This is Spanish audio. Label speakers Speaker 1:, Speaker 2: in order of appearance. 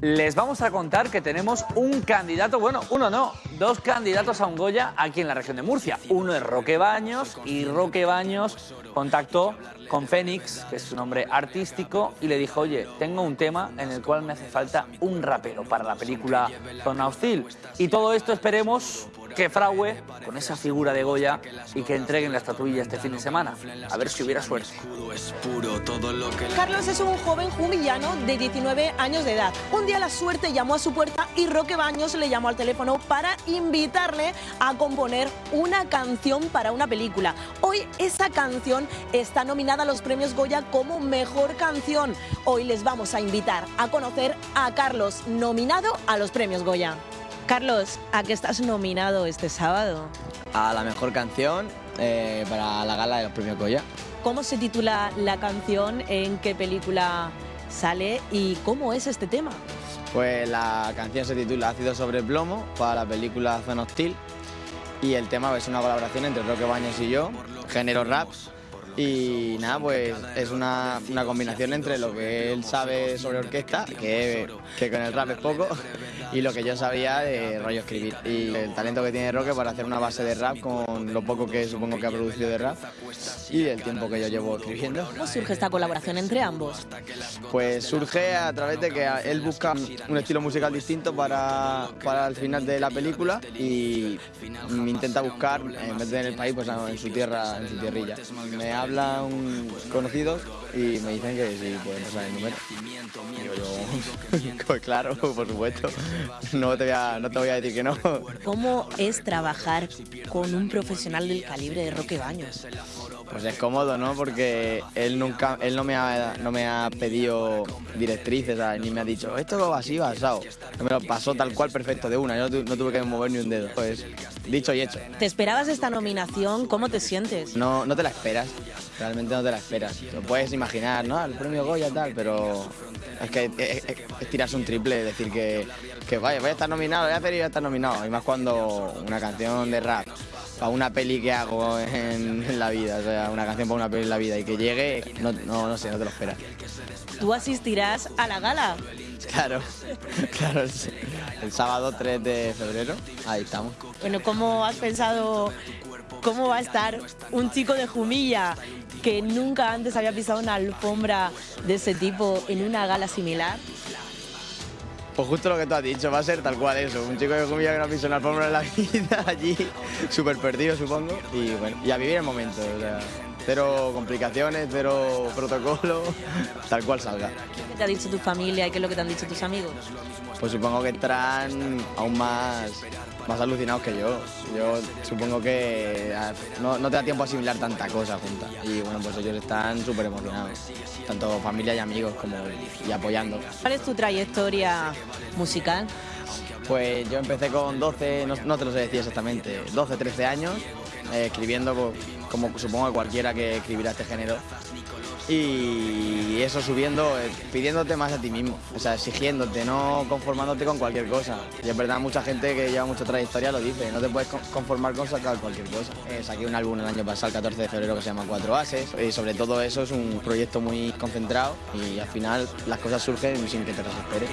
Speaker 1: Les vamos a contar que tenemos un candidato, bueno, uno no, dos candidatos a un Goya aquí en la región de Murcia. Uno es Roque Baños y Roque Baños contactó con Fénix, que es su nombre artístico, y le dijo, oye, tengo un tema en el cual me hace falta un rapero para la película Zona Hostil. Y todo esto esperemos que frague con esa figura de Goya y que entreguen la estatuilla este fin de semana. A ver si hubiera suerte.
Speaker 2: Carlos es un joven jumillano de 19 años de edad. Un día la suerte llamó a su puerta y Roque Baños le llamó al teléfono para invitarle a componer una canción para una película. Hoy esa canción está nominada a los premios Goya como mejor canción. Hoy les vamos a invitar a conocer a Carlos, nominado a los premios Goya. Carlos, ¿a qué estás nominado este sábado?
Speaker 3: A la mejor canción eh, para la gala de los premios Goya.
Speaker 2: ¿Cómo se titula la canción? ¿En qué película sale? ¿Y cómo es este tema?
Speaker 3: Pues la canción se titula Ácido sobre plomo para la película Zona Hostil y el tema es una colaboración entre Roque Baños y yo, género rap. Y nada, pues es una, una combinación entre lo que él sabe sobre orquesta, que, que con el rap es poco, y lo que yo sabía de rollo escribir. Y el talento que tiene Roque para hacer una base de rap con lo poco que supongo que ha producido de rap y el tiempo que yo llevo escribiendo.
Speaker 2: ¿Cómo surge esta colaboración entre ambos?
Speaker 3: Pues surge a través de que él busca un estilo musical distinto para, para el final de la película y intenta buscar, en vez de en el país, pues en su tierra, en su tierrilla. Me hablan conocidos y me dicen que sí, pueden pasar el número. Digo yo, pues claro, por supuesto. No te, voy a, no te voy a decir que no.
Speaker 2: ¿Cómo es trabajar con un profesional del calibre de Roque Baños?
Speaker 3: Pues es cómodo, ¿no? Porque él nunca, él no me ha, no me ha pedido directrices, ¿sabes? ni me ha dicho, esto va así, va asado. Me lo pasó tal cual perfecto de una, yo no, tuve que mover ni un dedo. Pues dicho y hecho.
Speaker 2: ¿Te esperabas esta nominación? ¿Cómo te sientes?
Speaker 3: No, no te la esperas, realmente no te la esperas. Lo puedes imaginar, ¿no? El premio Goya tal, pero es que es, tirarse un triple, decir que, que vaya, voy a estar nominado, voy a hacer y voy a estar nominado. Y más cuando una canción de rap para una peli que hago en, la vida, o sea, una canción para una peli en la vida y que llegue, no, no, no sé, no te lo esperas.
Speaker 2: ¿Tú asistirás a la gala?
Speaker 3: Claro, claro, el, sábado 3 de febrero, ahí estamos.
Speaker 2: Bueno, ¿cómo has pensado cómo va a estar un chico de Jumilla que nunca antes había pisado una alfombra de ese tipo en una gala similar?
Speaker 3: Pues justo lo que tú has dicho, va a ser tal cual eso, un chico de Jumilla que no pisado una alfombra en la vida allí, súper perdido supongo, y bueno, y a vivir el momento, o sea, cero complicaciones, cero protocolo, tal cual salga.
Speaker 2: ¿Qué te ha dicho tu familia y qué es lo que te han dicho tus amigos?
Speaker 3: Pues supongo que estarán aún más, más alucinados que yo. Yo supongo que no, no te da tiempo a asimilar tanta cosa junta. Y bueno, pues ellos están súper emocionados, tanto familia y amigos como y apoyando.
Speaker 2: ¿Cuál es tu trayectoria musical?
Speaker 3: Pues yo empecé con 12, no, no te lo sé decir exactamente, 12, 13 años, eh, escribiendo como supongo que cualquiera que escribirá este género. Y eso subiendo, eh, pidiéndote más a ti mismo, o sea, exigiéndote, no conformándote con cualquier cosa. Y es verdad, mucha gente que lleva mucha trayectoria lo dice, no te puedes conformar con sacar cualquier cosa. Eh, saqué un álbum el año pasado, el 14 de febrero, que se llama Cuatro Ases, y sobre todo eso es un proyecto muy concentrado y al final las cosas surgen sin que te las esperes.